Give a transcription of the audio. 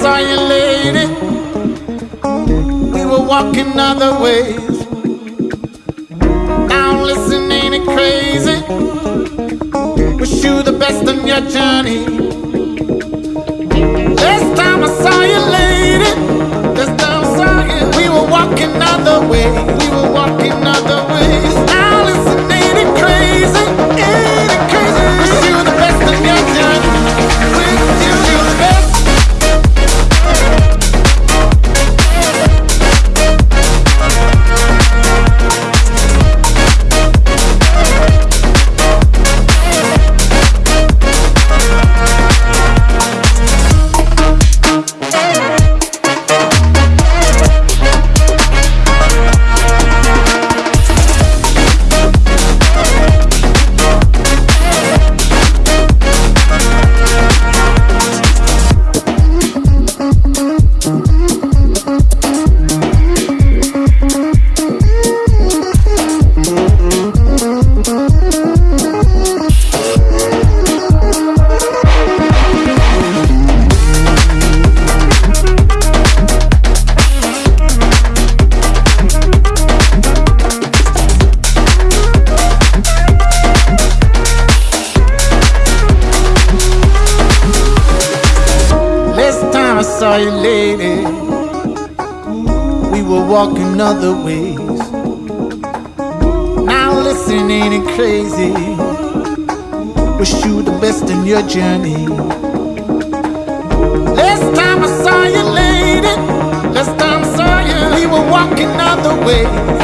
saw you, lady. We were walking other ways. Now listen, ain't it crazy? Wish you the best on your journey. Last time I saw you, lady. Last time I saw you, we were walking other ways. We were walking other saw you, lady, we were walking other ways. Now listen, ain't it crazy? Wish you the best in your journey. Last time I saw you, lady, last time I saw you, we were walking other ways, walking other ways.